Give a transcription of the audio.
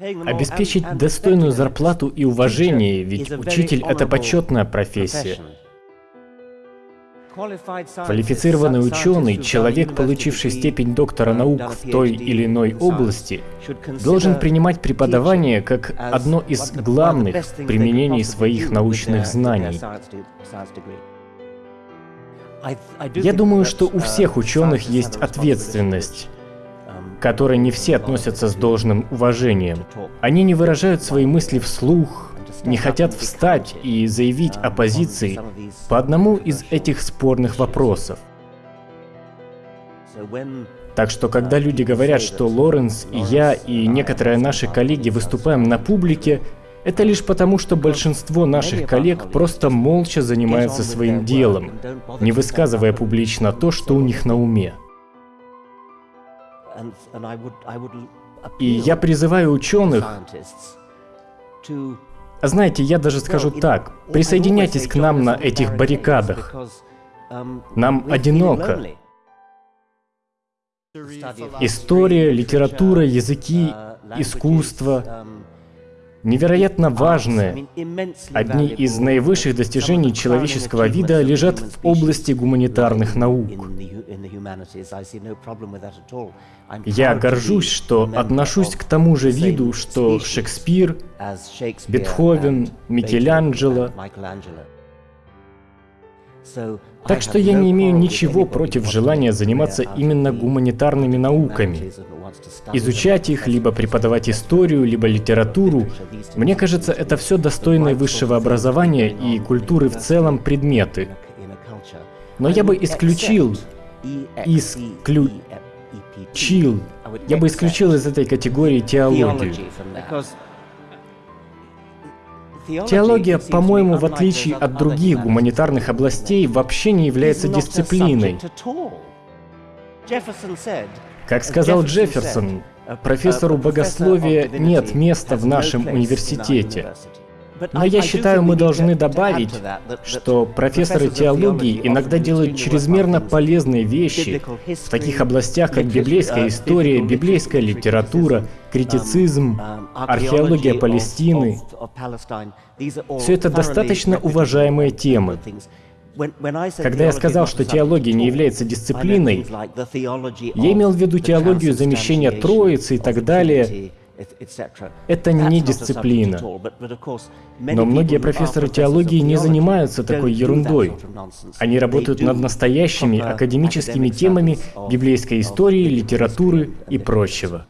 Обеспечить достойную зарплату и уважение, ведь учитель – это почетная профессия. Квалифицированный ученый, человек, получивший степень доктора наук в той или иной области, должен принимать преподавание как одно из главных применений своих научных знаний. Я думаю, что у всех ученых есть ответственность которой не все относятся с должным уважением. Они не выражают свои мысли вслух, не хотят встать и заявить о позиции по одному из этих спорных вопросов. Так что когда люди говорят, что Лоренс и я и некоторые наши коллеги выступаем на публике, это лишь потому, что большинство наших коллег просто молча занимаются своим делом, не высказывая публично то, что у них на уме. И я призываю ученых, знаете, я даже скажу так, присоединяйтесь к нам на этих баррикадах. Um, нам одиноко. История, литература, языки, uh, искусство um, невероятно важные. Одни из наивысших достижений человеческого вида лежат в области гуманитарных наук. Я горжусь, что отношусь к тому же виду, что Шекспир, Бетховен, Микеланджело. Так что я не имею ничего против желания заниматься именно гуманитарными науками. Изучать их, либо преподавать историю, либо литературу. Мне кажется, это все достойные высшего образования и культуры в целом предметы. Но я бы исключил, исключил, я бы исключил из этой категории теологию. Теология, по-моему, в отличие от других гуманитарных областей, вообще не является дисциплиной. Как сказал Джефферсон, профессору богословия нет места в нашем университете. Но я считаю, мы должны добавить, что профессоры теологии иногда делают чрезмерно полезные вещи в таких областях, как библейская история, библейская литература, критицизм, археология Палестины. Все это достаточно уважаемые темы. Когда я сказал, что теология не является дисциплиной, я имел в виду теологию замещения Троицы и так далее, это не дисциплина. Но многие профессоры теологии не занимаются такой ерундой. Они работают над настоящими академическими темами библейской истории, литературы и прочего.